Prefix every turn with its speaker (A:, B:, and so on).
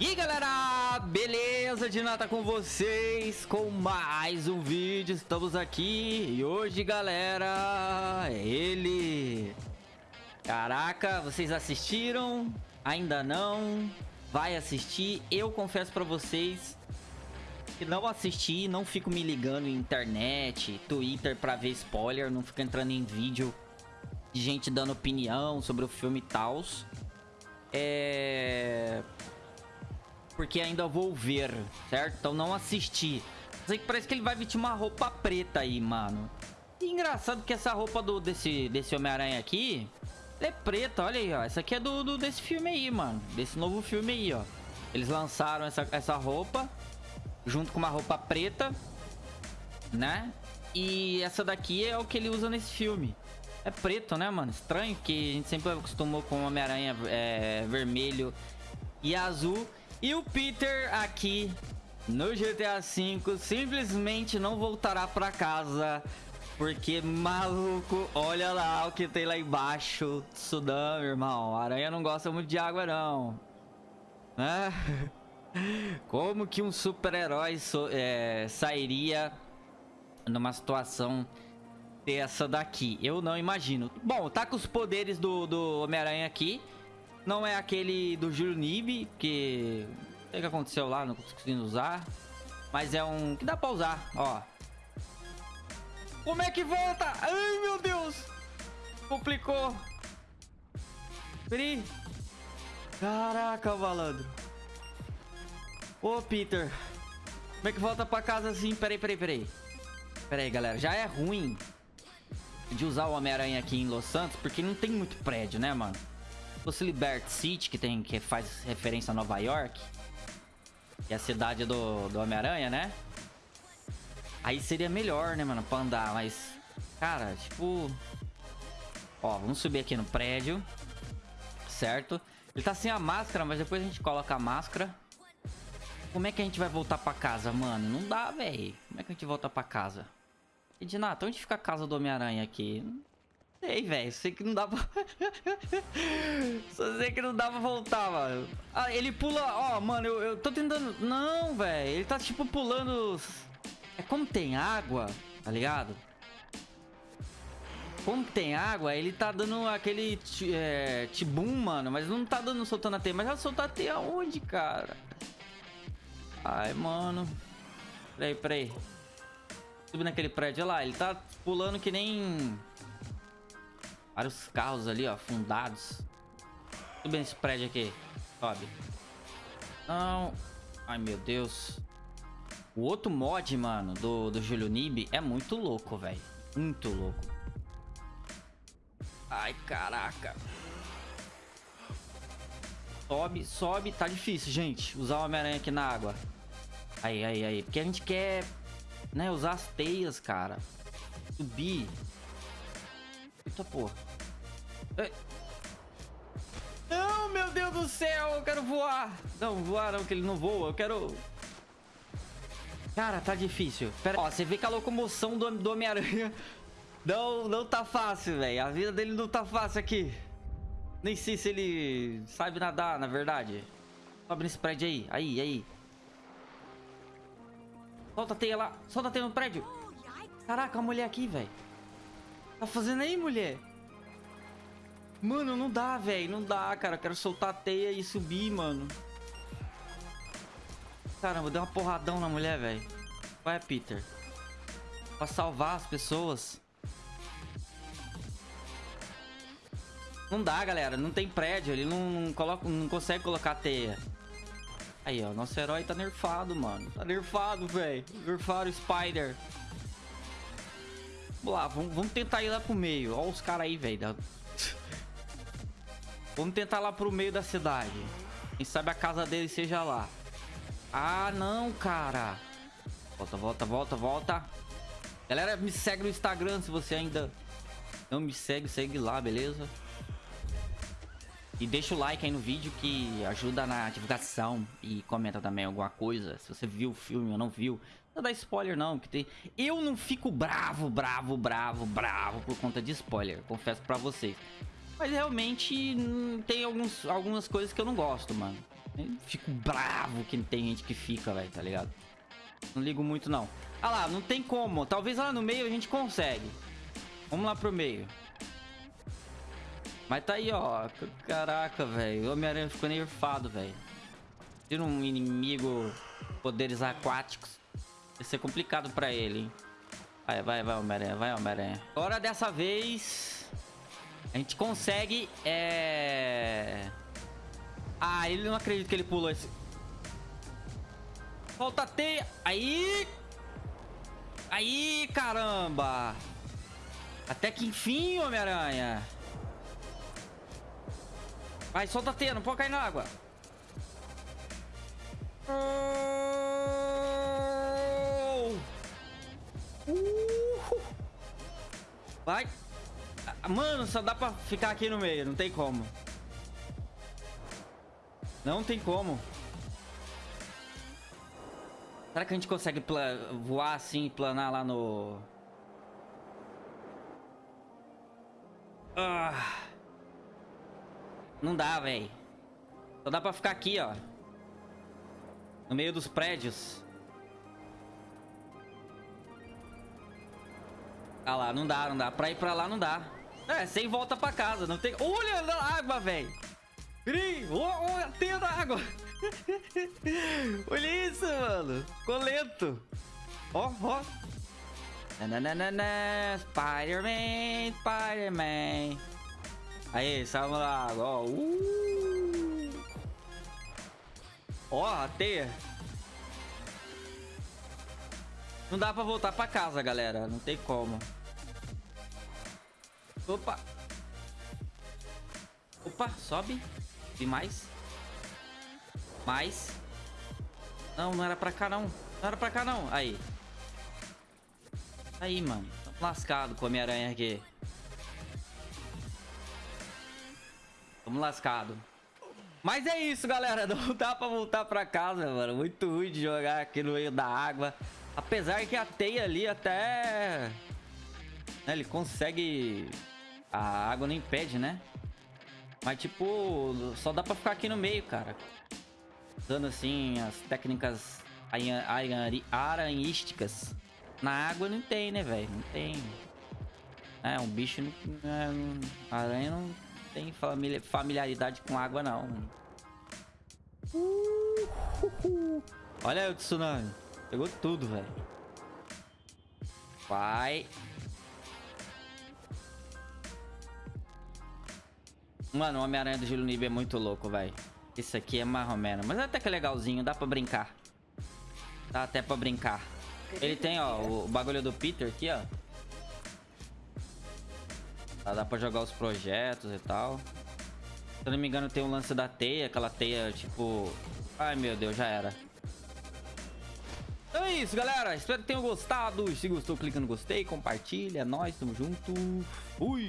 A: E galera, beleza? Dinata com vocês com mais um vídeo, estamos aqui e hoje galera, é ele Caraca, vocês assistiram? Ainda não? Vai assistir? Eu confesso pra vocês que não assisti, não fico me ligando em internet, Twitter pra ver spoiler, não fico entrando em vídeo de gente dando opinião sobre o filme e tals É porque ainda vou ver, certo? Então não assisti. Sei que parece que ele vai vestir uma roupa preta aí, mano. Engraçado que essa roupa do, desse, desse Homem-Aranha aqui é preta, olha aí, ó. Essa aqui é do, do, desse filme aí, mano. Desse novo filme aí, ó. Eles lançaram essa, essa roupa junto com uma roupa preta, né? E essa daqui é o que ele usa nesse filme. É preto, né, mano? Estranho, que a gente sempre acostumou com Homem-Aranha é, vermelho e azul. E o Peter aqui no GTA V simplesmente não voltará pra casa. Porque, maluco, olha lá o que tem lá embaixo. Sudão, irmão. Aranha não gosta muito de água, não. É. Como que um super-herói so, é, sairia numa situação dessa daqui? Eu não imagino. Bom, tá com os poderes do, do Homem-Aranha aqui. Não é aquele do Juro Nib, que... O que, aconteceu lá, não consegui usar. Mas é um que dá pra usar, ó. Como é que volta? Ai, meu Deus. Complicou. Peraí. Caraca, malandro. Ô, Peter. Como é que volta pra casa assim? Peraí, peraí, peraí. Peraí, galera. Já é ruim de usar o Homem-Aranha aqui em Los Santos, porque não tem muito prédio, né, mano? Fosse Liberty City, que, tem, que faz referência a Nova York, que é a cidade do, do Homem-Aranha, né? Aí seria melhor, né, mano, pra andar, mas... Cara, tipo... Ó, vamos subir aqui no prédio, certo? Ele tá sem a máscara, mas depois a gente coloca a máscara. Como é que a gente vai voltar pra casa, mano? Não dá, velho. Como é que a gente volta pra casa? Edinato, onde fica a casa do Homem-Aranha aqui? Sei, velho. Sei que não dá pra... Só sei que não dá pra voltar, mano. Ah, ele pula... Ó, mano, eu, eu tô tentando... Não, velho. Ele tá, tipo, pulando... É como tem água, tá ligado? Como tem água, ele tá dando aquele é, tibum, mano. Mas não tá dando soltando a teia. Mas vai soltar a teia aonde, cara? Ai, mano. Peraí, peraí. Subindo naquele prédio, olha lá. Ele tá pulando que nem... Vários carros ali, ó, fundados. Tudo bem esse prédio aqui. Sobe. Não. Ai, meu Deus. O outro mod, mano, do, do Julio Nib é muito louco, velho. Muito louco. Ai, caraca. Sobe, sobe. Tá difícil, gente. Usar o Homem-Aranha aqui na água. Aí, aí, aí. Porque a gente quer, né, usar as teias, cara. Subir. Eita porra. Não, meu Deus do céu, eu quero voar. Não, voar não, que ele não voa. Eu quero... Cara, tá difícil. Pera... Ó, você vê que a locomoção do, do Homem-Aranha não, não tá fácil, velho. A vida dele não tá fácil aqui. Nem sei se ele sabe nadar, na verdade. Sobe nesse prédio aí. Aí, aí. Solta a teia lá. Solta a teia no prédio. Caraca, a mulher aqui, velho. Tá fazendo aí, mulher? Mano, não dá, velho. Não dá, cara. Quero soltar a teia e subir, mano. Caramba, deu uma porradão na mulher, velho. Vai, Peter. Pra salvar as pessoas. Não dá, galera. Não tem prédio. Ele não, coloca, não consegue colocar teia. Aí, ó. Nosso herói tá nerfado, mano. Tá nerfado, velho. Nerfaram o Spider. Vamos lá, vamos, vamos tentar ir lá pro meio. Olha os caras aí, velho. vamos tentar lá pro meio da cidade. Quem sabe a casa dele seja lá. Ah, não, cara. Volta, volta, volta, volta. Galera, me segue no Instagram se você ainda não me segue. Segue lá, beleza? E deixa o like aí no vídeo que ajuda na divulgação. E comenta também alguma coisa. Se você viu o filme ou não viu. Não dá spoiler não, que tem... Eu não fico bravo, bravo, bravo, bravo por conta de spoiler, confesso pra vocês. Mas realmente hum, tem alguns, algumas coisas que eu não gosto, mano. Fico bravo que tem gente que fica, velho, tá ligado? Não ligo muito, não. Ah lá, não tem como. Talvez lá no meio a gente consegue. Vamos lá pro meio. Mas tá aí, ó. Caraca, velho. O Homem-Aranha ficou nerfado, velho. Tira um inimigo poderes aquáticos. Vai ser complicado pra ele, hein? Vai, vai, vai, Homem-Aranha. Vai, Homem-Aranha. Agora, dessa vez... A gente consegue... É... Ah, ele não acredita que ele pulou esse... Solta a teia. Aí... Aí, caramba. Até que enfim, Homem-Aranha. Vai, solta a teia. Não pode cair na água. Vai. Mano, só dá pra ficar aqui no meio. Não tem como. Não tem como. Será que a gente consegue voar assim, planar lá no... Ah. Não dá, velho. Só dá pra ficar aqui, ó. No meio dos prédios. Ah lá, não dá, não dá. Pra ir pra lá não dá. É, sem volta pra casa. Não tem... Olha a água, velho. Gri, olha a teia da água. olha isso, mano. Ficou lento. Ó, ó. Nananana, Spider-Man, Spider-Man. Aí, salva lá água, ó. Uh. Ó, a teia. Não dá pra voltar pra casa, galera. Não tem como. Opa. Opa, sobe. E mais. Mais. Não, não era pra cá, não. Não era pra cá, não. Aí. Aí, mano. Tamo lascado com a Homem-Aranha aqui. Tamo lascado. Mas é isso, galera. Não dá pra voltar pra casa, mano. Muito ruim de jogar aqui no meio da água. Apesar que a teia ali até... Né, ele consegue... A água não impede, né? Mas, tipo, só dá pra ficar aqui no meio, cara. Usando, assim, as técnicas aranhísticas. Na água não tem, né, velho? Não tem. É, um bicho... Não, é, aranha não tem familiaridade com água, não. Olha aí o tsunami. Pegou tudo, velho. Vai. Mano, o Homem-Aranha do Júlio Nib é muito louco, velho. Isso aqui é marromeno. Mas até que é legalzinho, dá pra brincar. Dá até pra brincar. Ele tem, ó, o bagulho do Peter aqui, ó. Dá pra jogar os projetos e tal. Se eu não me engano, tem um lance da teia. Aquela teia, tipo... Ai, meu Deus, já era. Então é isso, galera. Espero que tenham gostado. Se gostou, clica no gostei, compartilha. É nóis, tamo junto. Fui!